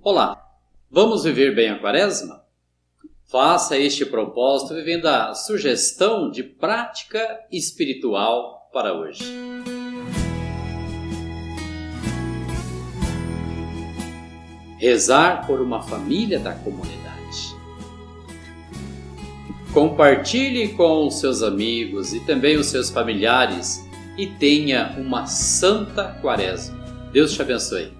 Olá, vamos viver bem a quaresma? Faça este propósito vivendo a sugestão de prática espiritual para hoje. Rezar por uma família da comunidade. Compartilhe com os seus amigos e também os seus familiares e tenha uma santa quaresma. Deus te abençoe.